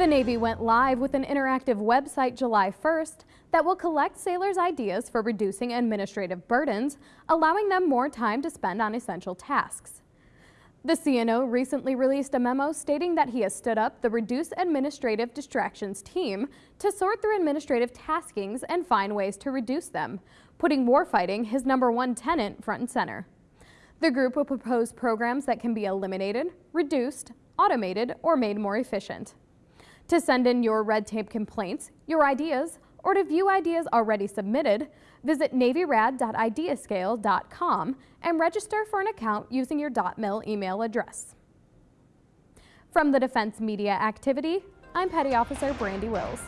The Navy went live with an interactive website July 1st that will collect sailors' ideas for reducing administrative burdens, allowing them more time to spend on essential tasks. The CNO recently released a memo stating that he has stood up the Reduce Administrative Distractions team to sort through administrative taskings and find ways to reduce them, putting warfighting, his number one tenant, front and center. The group will propose programs that can be eliminated, reduced, automated, or made more efficient. To send in your red tape complaints, your ideas, or to view ideas already submitted, visit navyrad.ideascale.com and register for an account using your .mil email address. From the Defense Media Activity, I'm Petty Officer Brandi Wills.